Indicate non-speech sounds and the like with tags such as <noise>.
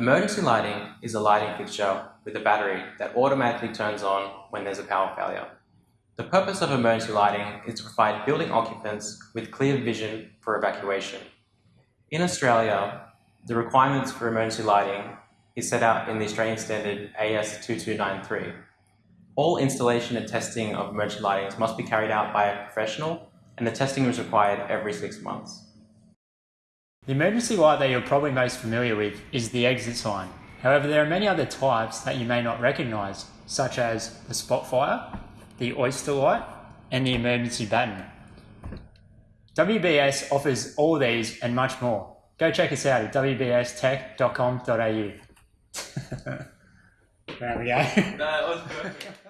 Emergency lighting is a lighting fixture with a battery that automatically turns on when there's a power failure. The purpose of emergency lighting is to provide building occupants with clear vision for evacuation. In Australia, the requirements for emergency lighting is set out in the Australian Standard AS2293. All installation and testing of emergency lighting must be carried out by a professional and the testing is required every six months. The emergency light that you're probably most familiar with is the exit sign. However, there are many other types that you may not recognise, such as the spitfire, the oyster light, and the emergency batten. WBS offers all these and much more. Go check us out at wbstech.com.au. <laughs> there we go. Perfect.